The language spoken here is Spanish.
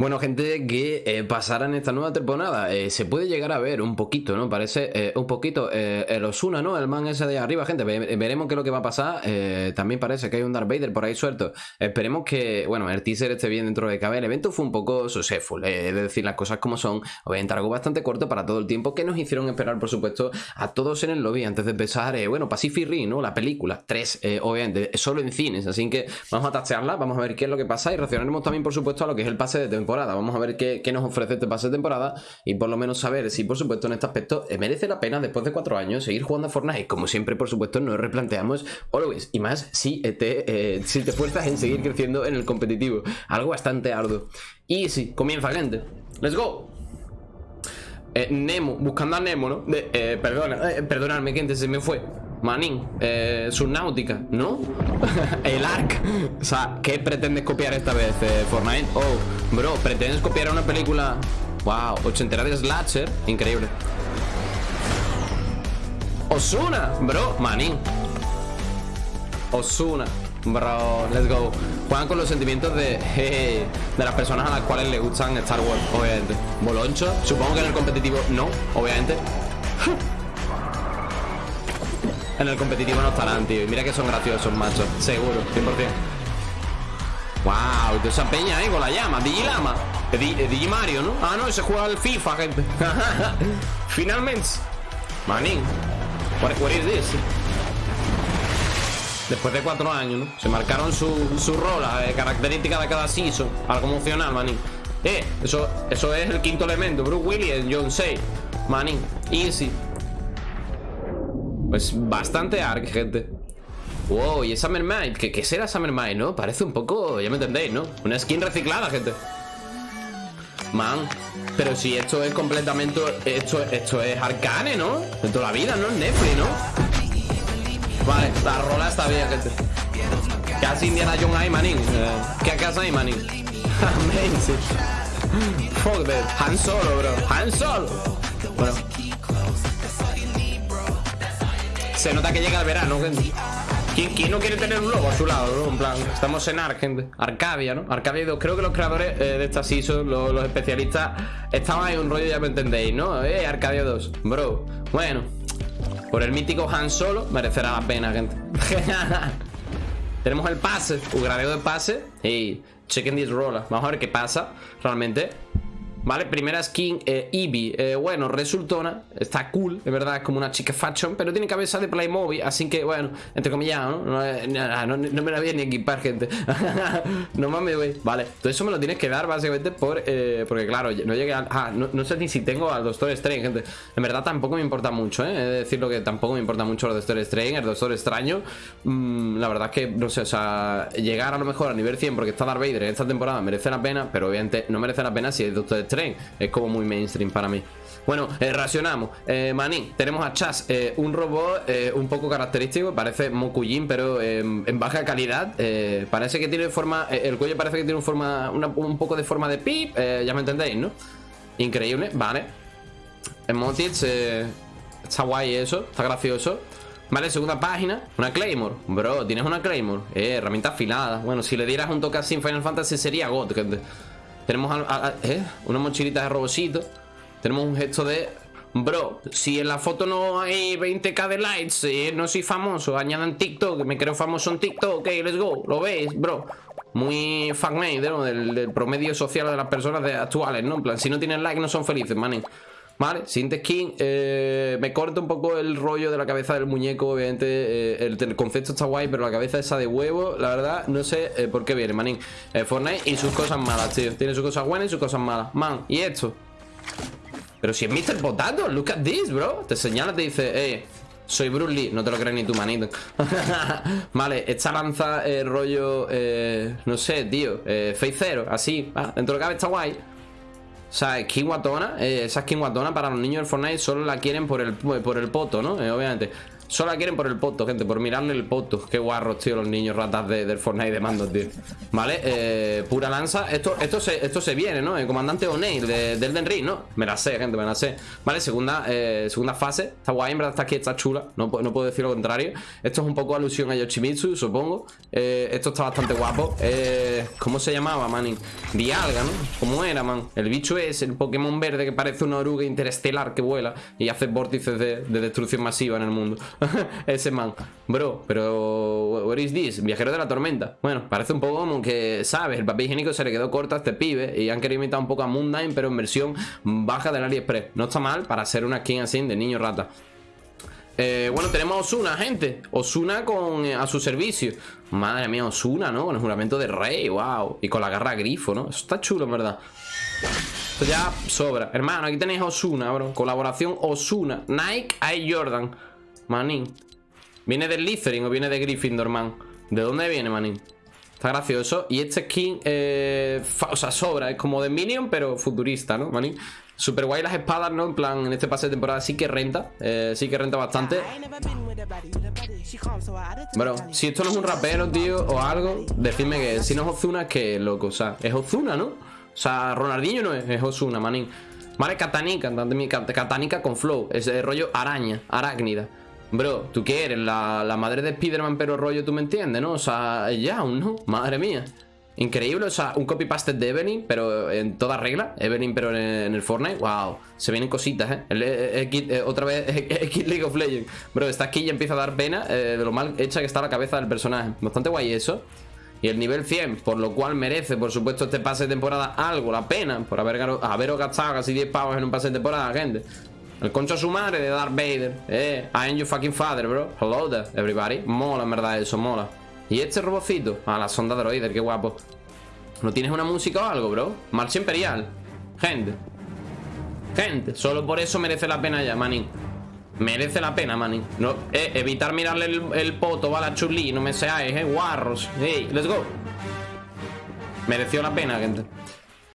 Bueno, gente, que eh, pasará en esta nueva temporada. Eh, se puede llegar a ver un poquito, ¿no? Parece eh, un poquito el Osuna, ¿no? El man ese de arriba, gente. Ve- veremos qué es lo que va a pasar. También parece que hay un Darth Vader por ahí suelto. Esperemos que, bueno, el teaser esté bien dentro de cabe. El evento fue un poco successful, es decir, las cosas como son. Obviamente algo bastante corto para todo el tiempo que nos hicieron esperar, por supuesto, a todos en el lobby antes de empezar, bueno, Pacific Rim, ¿no? La película, 3, obviamente, solo en cines. Así que vamos a tastearla, vamos a ver qué es lo que pasa y reaccionaremos también, por supuesto, a lo que es el pase de temporada. Vamos a ver qué, nos ofrece este pase de temporada y por lo menos saber si, por supuesto, en este aspecto eh, merece la pena después de cuatro años seguir jugando a Fortnite. Como siempre, por supuesto, nos replanteamos always y más si te, eh, si te fuerzas en seguir creciendo en el competitivo. Algo bastante arduo. Y sí, comienza, gente. Let's go. Eh, Nemo, buscando a Nemo, ¿no? Eh, perdona, eh, perdonadme, gente, se me fue. Manín, eh, Subnáutica, ¿no? El Ark. O sea, ¿qué pretendes copiar esta vez, eh, Fortnite? Oh, bro, ¿pretendes copiar una película? Wow, ochentera de Slasher. Increíble. Osuna, bro, Manín. Osuna, bro, let's go. Juegan con los sentimientos de, de las personas a las cuales les gustan Star Wars, obviamente. Boloncho, supongo que en el competitivo no, obviamente. En el competitivo no estarán, tío. Y mira que son graciosos, macho. Seguro, 100%. Wow, toda esa peña ahí con la llama. Digilama. Eh, eh, Digimario, ¿no? Ah, no, ese juega al FIFA, gente. Finalmente. Manín. What, what is this? Después de cuatro años, ¿no? Se marcaron su, su rola, eh, característica de cada season. Algo emocional, manín. Eh, eso, eso es el quinto elemento. Bruce Willis, John Say. Manín. Easy. Pues bastante arc, gente. Wow, y es Summer Might. ¿Qué, ¿Qué será Summer Might, no? Parece un poco, ya me entendéis, ¿no? Una skin reciclada, gente. Man, pero si esto es completamente. Esto, esto es Arcane, ¿no? De toda la vida, ¿no? Es Netflix, ¿no? Vale, la rola está bien, gente. Casi Indiana Jones ahí, manín. Eh, ¿Qué casa ahí, manín? Amazing. Fuck. Han Solo, bro. Han Solo. Bueno. Se nota que llega el verano, gente. ¿Quién, quién no quiere tener un lobo a su lado, no? En plan, estamos en Ark, gente. Arcadia, ¿no? Arcadia 2. Creo que los creadores eh, de esta season, los, especialistas, estaban en un rollo, ya me entendéis, ¿no? Eh, Arcadia 2. Bro. Bueno. Por el mítico Han Solo, merecerá la pena, gente. Tenemos el pase, un gradeo de pase. Y chequen this roller. Vamos a ver qué pasa realmente. Vale, primera skin, eh, Eevee. Eh, bueno, resultona. Está cool, de verdad, es como una chica fashion. Pero tiene cabeza de Playmobil, así que, bueno, entre comillas, ¿no? No, no me la voy a ni equipar, gente. no mames, güey. Vale, todo eso me lo tienes que dar, básicamente, por. eh, porque, claro, no llegué a. Ah, no, sé ni si tengo al Doctor Strange, gente. En verdad, tampoco me importa mucho, ¿eh? He de decirlo que tampoco me importa mucho el Doctor Strange, el Doctor Extraño. Mm, la verdad es que, no sé, o sea, llegar a lo mejor a nivel 100 porque está Darth Vader en esta temporada merece la pena, pero obviamente no merece la pena si es Doctor Es como muy mainstream para mí. Bueno, eh, racionamos. Eh, tenemos a Chas, eh, un robot eh, un poco característico, parece Mokujin, pero en baja calidad. Parece que tiene forma, el cuello parece que tiene un, forma, un poco de forma de pip, ya me entendéis, ¿no? Increíble, vale. Emotics, eh, está guay eso, está gracioso. Vale, segunda página, una Claymore. Bro, tienes una Claymore. Eh, herramienta afilada. Bueno, si le dieras un toque así en Final Fantasy sería God, gente. Tenemos a- a- eh, una mochilita de robocito. Tenemos un gesto de. Bro, si en la foto no hay 20k de likes, eh, no soy famoso, añadan TikTok, me creo famoso en TikTok, ok, let's go, lo veis, bro. Muy fanmade, ¿no? Del, promedio social de las personas actuales, ¿no? En plan, si no tienen like no son felices, manín. Vale, siguiente skin. eh, me corta un poco el rollo de la cabeza del muñeco, obviamente. eh, el, concepto está guay, pero la cabeza esa de huevo, la verdad, no sé eh, por qué viene, manín. Eh, Fortnite y sus cosas malas, tío. Tiene sus cosas buenas y sus cosas malas. Man, ¿y esto? Pero si es Mr. Potato, look at this, bro. Te señala, te dice, eh, soy Bruce Lee. No te lo crees ni tu manito. vale, esta lanza rollo, no sé, tío, eh, Zero, así. Ah, dentro de lo que cabe está guay. O sea, skin guatona, eh, esa skin guatona para los niños del Fortnite solo la quieren por el, por el poto, ¿no? Eh, obviamente. Solo la quieren por el poto, gente, por mirarle el poto. Qué guarros, tío, los niños ratas del Fortnite de mando, tío. Vale, eh, pura lanza. Esto, esto, se, esto se viene, ¿no? El comandante O'Neill de, del Den Ring, ¿no? Me la sé, gente, me la sé. Vale, segunda, eh, segunda fase. Está guay, en verdad, está aquí, está chula. No, no puedo decir lo contrario. Esto es un poco alusión a Yoshimitsu, supongo. Eh, esto está bastante guapo. ¿Cómo se llamaba, manín? Dialga, ¿no? ¿Cómo era, man? El bicho es el Pokémon verde que parece una oruga interestelar que vuela y hace vórtices de, de destrucción masiva en el mundo. Ese man. Bro, pero... What is this? Viajero de la tormenta. Bueno, parece un poco como que, ¿sabes? El papel higiénico se le quedó corto a este pibe y han querido imitar un poco a Mundine, pero en versión baja del AliExpress. No está mal para hacer una skin así de niño rata. Eh, bueno, tenemos a Osuna, gente Osuna con, eh, a su servicio Madre mía, Osuna, ¿no? Con el juramento de rey, wow Y con la garra grifo, ¿no? Eso está chulo, en verdad Esto ya sobra Hermano, aquí tenéis a Osuna, bro Colaboración Osuna Nike Air Jordan Manín ¿Viene del Littering o viene de Gryffindor, man? ¿De dónde viene, manín? Está gracioso Y este skin, eh, o sea, sobra Es como de Minion, pero futurista, ¿no, manín? Super guay las espadas, ¿no? En plan, en este pase de temporada sí que renta eh, Sí que renta bastante Bueno, si esto no es un rapero, tío, o algo Decidme que si no es Ozuna, que loco O sea, es Ozuna, ¿no? O sea, Ronaldinho no es, es Ozuna, manín Vale, Katanika, Katanika con flow Es el rollo araña, arácnida Bro, ¿tú qué eres? La, la madre de Spiderman, pero rollo, ¿tú me entiendes, no? O sea, ya, ¿no? Madre mía Increíble, o sea, un copy-paste de Evelyn, pero en toda regla. Evelyn, pero en, el Fortnite. Wow, se vienen cositas, ¿eh? eh otra vez, X League of Legends. Bro, esta aquí ya empieza a dar pena eh, de lo mal hecha que está la cabeza del personaje. Bastante guay eso. Y el nivel 100, por lo cual merece, por supuesto, este pase de temporada algo, la pena, por haber, haber gastado casi 10 pavos en un pase de temporada, gente. El concho a su madre de Darth Vader. Eh, I am your fucking father, bro. Hello there, everybody. Mola, en verdad, eso, mola. ¿Y este robocito? Ah, la sonda droider, qué guapo. ¿No tienes una música o algo, bro? Marcha Imperial. Gente. Gente. Solo por eso merece la pena ya, manín. Merece la pena, manín. No, eh, evitar mirarle el, poto a la chulí. No me seáis, eh. Guarros. Hey, let's go. Mereció la pena, gente.